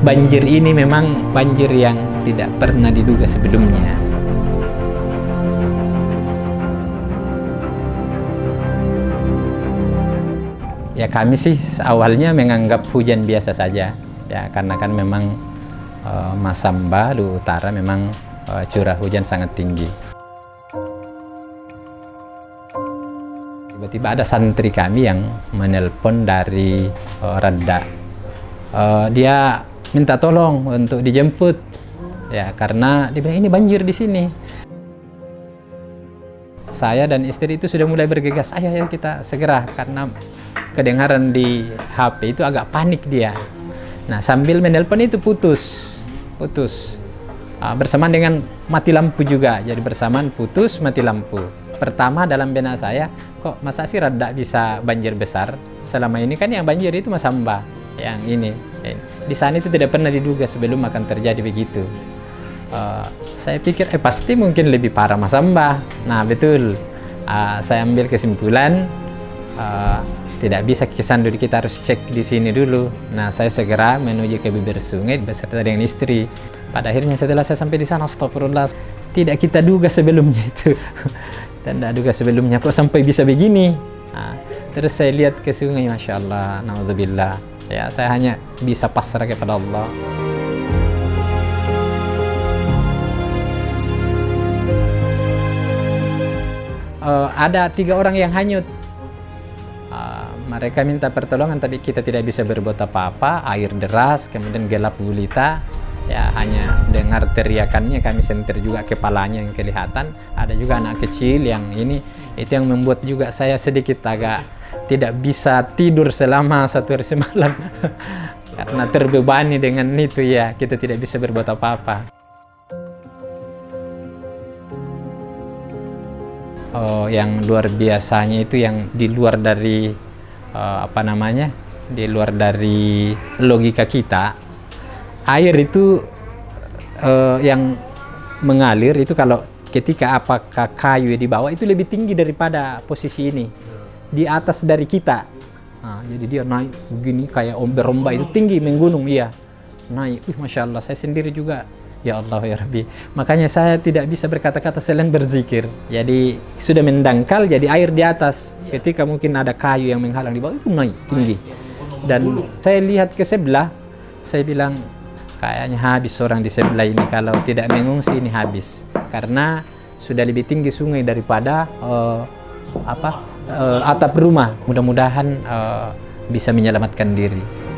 Banjir ini memang banjir yang tidak pernah diduga sebelumnya. Ya kami sih awalnya menganggap hujan biasa saja, ya karena kan memang uh, Masamba di utara memang uh, curah hujan sangat tinggi. Tiba-tiba ada santri kami yang menelpon dari Radda. Uh, dia minta tolong untuk dijemput, ya karena dia bilang ini banjir di sini. Saya dan istri itu sudah mulai bergegas, ayo ayo kita segera karena kedengaran di HP itu agak panik dia. Nah sambil menelpon itu putus, putus. Uh, bersamaan dengan mati lampu juga, jadi bersamaan putus mati lampu. Pertama dalam benak saya, kok masa sih rada bisa banjir besar? Selama ini kan yang banjir itu Masamba, yang ini. Di sana itu tidak pernah diduga sebelum akan terjadi begitu. Uh, saya pikir, eh pasti mungkin lebih parah Masamba. Nah betul, uh, saya ambil kesimpulan, uh, tidak bisa ke dulu kita harus cek di sini dulu. Nah, saya segera menuju ke bibir sungai beserta dengan istri. Pada akhirnya setelah saya sampai di sana, astagfirullah, tidak kita duga sebelumnya itu. Tidak duga sebelumnya kok sampai bisa begini. Nah, terus saya lihat ke sungai, Masya Allah, Naudzubillah. Ya, saya hanya bisa pasrah kepada Allah. Uh, ada tiga orang yang hanyut. Mereka minta pertolongan tapi kita tidak bisa berbuat apa-apa. Air deras kemudian gelap gulita. Ya hanya dengar teriakannya kami senter juga kepalanya yang kelihatan. Ada juga anak kecil yang ini itu yang membuat juga saya sedikit agak tidak bisa tidur selama satu hari semalam. Karena terbebani dengan itu ya kita tidak bisa berbuat apa-apa. Oh yang luar biasanya itu yang di luar dari uh, apa namanya? Di luar dari logika kita. Air itu uh, yang mengalir itu kalau ketika apakah kayu di bawah itu lebih tinggi daripada posisi ini di atas dari kita nah, jadi dia naik begini kayak ombak-ombak itu tinggi menggunung iya naik Wih, masya Allah saya sendiri juga Ya Allah ya Rabbi. Makanya saya tidak bisa berkata-kata selain berzikir. Jadi sudah mendangkal jadi air di atas. Ketika mungkin ada kayu yang menghalang di bawah itu naik tinggi. Dan saya lihat ke sebelah, saya bilang kayaknya habis orang di sebelah ini kalau tidak mengungsi ini habis. Karena sudah lebih tinggi sungai daripada uh, apa uh, atap rumah. Mudah-mudahan uh, bisa menyelamatkan diri.